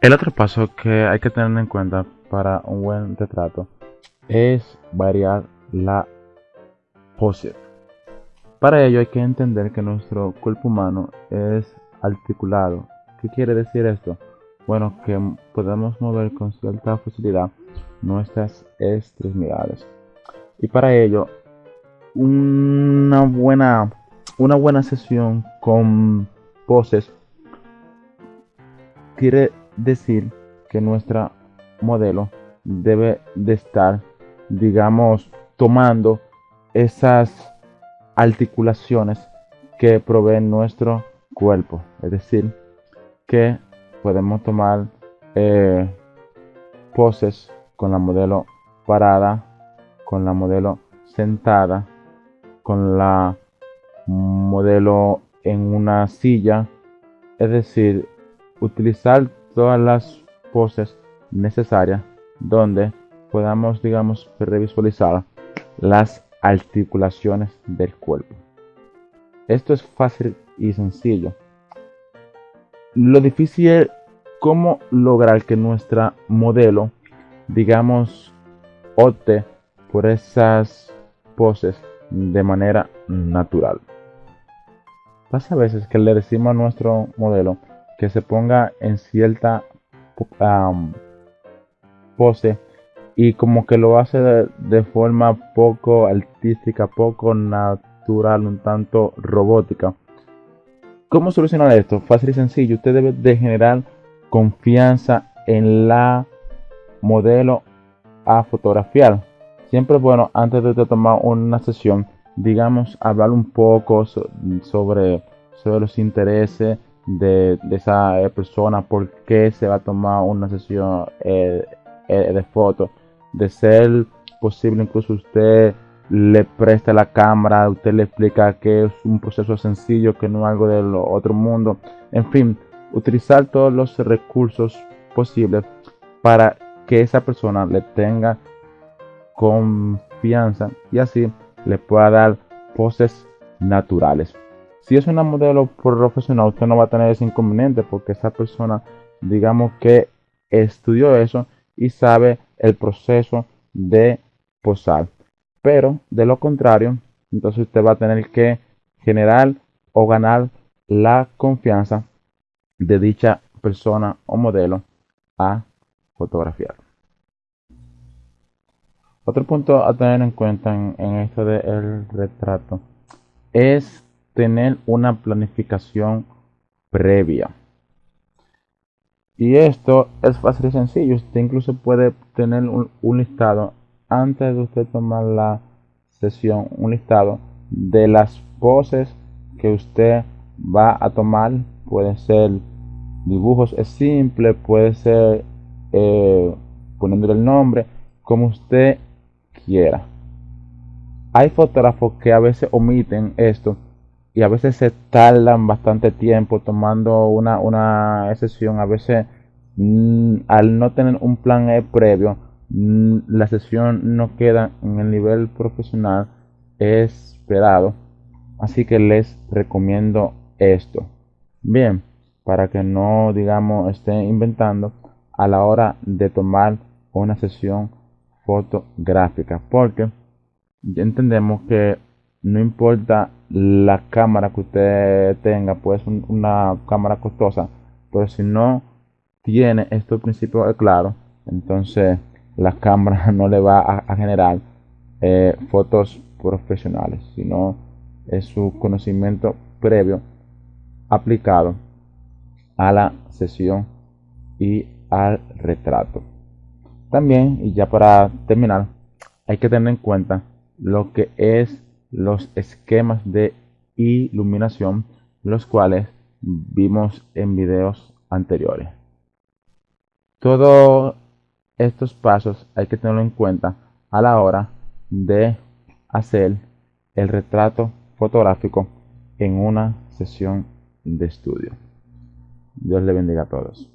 El otro paso que hay que tener en cuenta para un buen retrato es variar la pose. Para ello hay que entender que nuestro cuerpo humano es articulado. ¿Qué quiere decir esto? Bueno, que podemos mover con cierta facilidad nuestras extremidades. Y para ello, una buena, una buena sesión con poses quiere decir que nuestra modelo debe de estar, digamos, tomando esas articulaciones que provee nuestro cuerpo. Es decir, que podemos tomar eh, poses con la modelo parada, con la modelo sentada, con la modelo en una silla. Es decir, utilizar todas las poses necesarias donde podamos, digamos, revisualizar las articulaciones del cuerpo. Esto es fácil y sencillo. Lo difícil es cómo lograr que nuestra modelo, digamos, opte por esas poses de manera natural. Pasa a veces que le decimos a nuestro modelo que se ponga en cierta pose y como que lo hace de, forma poco artística, poco natural, un tanto robótica. ¿Cómo solucionar esto? Fácil y sencillo. Usted debe de generar confianza en la modelo a fotografiar. Siempre es bueno antes de tomar una sesión, digamos, hablar un poco sobre, sobre los intereses de, esa persona, por qué se va a tomar una sesión eh, eh, de fotos de ser posible incluso usted le presta la cámara, usted le explica que es un proceso sencillo, que no es algo del otro mundo. En fin, utilizar todos los recursos posibles para que esa persona le tenga confianza y así le pueda dar poses naturales. Si es una modelo profesional, usted no va a tener ese inconveniente porque esa persona, digamos que estudió eso y sabe el proceso de posar. Pero de lo contrario, entonces usted va a tener que generar o ganar la confianza de dicha persona o modelo a fotografiar. Otro punto a tener en cuenta en, esto del retrato es tener una planificación previa. Y esto es fácil y sencillo. Usted incluso puede tener un, listado antes de usted tomar la sesión, un listado de las poses que usted va a tomar. Pueden ser dibujos es simple, puede ser eh, poniéndole el nombre, como usted quiera. Hay fotógrafos que a veces omiten esto y a veces se tardan bastante tiempo tomando una, una sesión. A veces mm, al no tener un plan e previo, mm, la sesión no queda en el nivel profesional esperado. Así que les recomiendo esto. Bien, para que no, digamos, estén inventando a la hora de tomar una sesión fotográfica. Porque entendemos que no importa la cámara que usted tenga, pues una cámara costosa, pero si no tiene estos principios claros, entonces la cámara no le va a, generar eh, fotos profesionales, sino es su conocimiento previo aplicado a la sesión y al retrato. También, y ya para terminar, hay que tener en cuenta lo que es los esquemas de iluminación, los cuales vimos en videos anteriores. Todos estos pasos hay que tenerlo en cuenta a la hora de hacer el retrato fotográfico en una sesión de estudio. Dios le bendiga a todos.